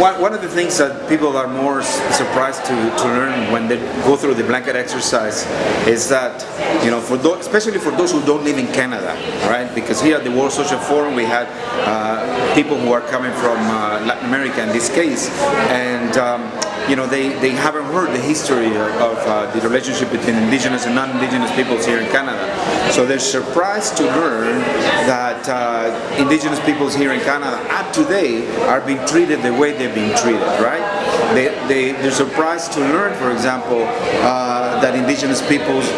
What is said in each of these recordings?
one, one of the things that people are more surprised to, to learn when they go through the blanket exercise is that, you know, for those, especially for those who don't live in Canada, right? Because here at the World Social Forum we had uh, people who are coming from uh, Latin America in this case, and um, you know, they, they haven't heard the history of, uh, the relationship between indigenous and non-indigenous peoples here in Canada. So they're surprised to learn that uh, indigenous peoples here in Canada up to date are being treated the way they've been treated, right? They, they, they're surprised to learn, for example, uh, that indigenous peoples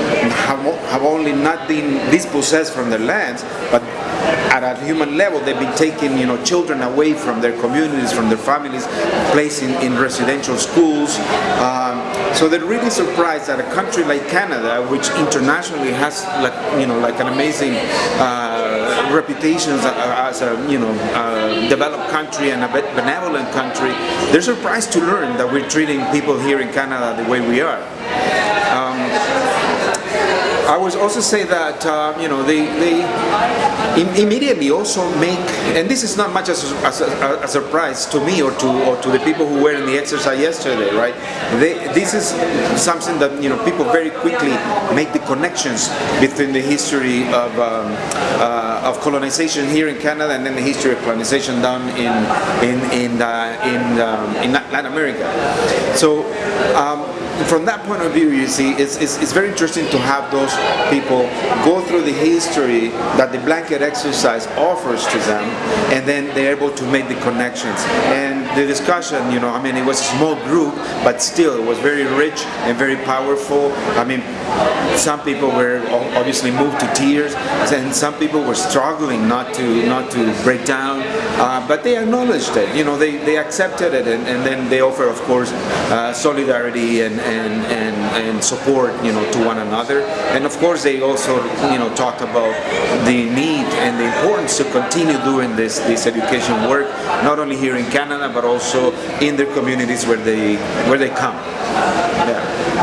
have, have only not been dispossessed from their lands, but at a human level, they've been taking, you know, children away from their communities, from their families, placing in, residential schools. Um, so they're really surprised that a country like Canada, which internationally has, like, you know, like an amazing uh, reputation as a, you know, uh, developed country and a benevolent country, they're surprised to learn that we're treating people here in Canada the way we are. I would also say that uh, you know they they im- immediately also make and this is not much as a, as a, a surprise to me or to or to the people who were in the exercise yesterday, right? They, this is something that you know people very quickly make the connections between the history of um, uh, of colonization here in Canada and then the history of colonization down in in in uh, in, um, in Latin America. So. Um, from that point of view, you see, it's, it's, it's very interesting to have those people go through the history that the blanket exercise offers to them, and then they're able to make the connections. And the discussion, you know, I mean, it was a small group, but still, it was very rich and very powerful. I mean, some people were obviously moved to tears, and some people were struggling not to not to break down, uh, but they acknowledged it. You know, they, they accepted it, and, and then they offer, of course, uh, solidarity and, and, and, and support, you know, to one another. And of course, they also, you know, talked about the need and the importance to continue doing this this education work, not only here in Canada, but also in their communities where they where they come. Yeah.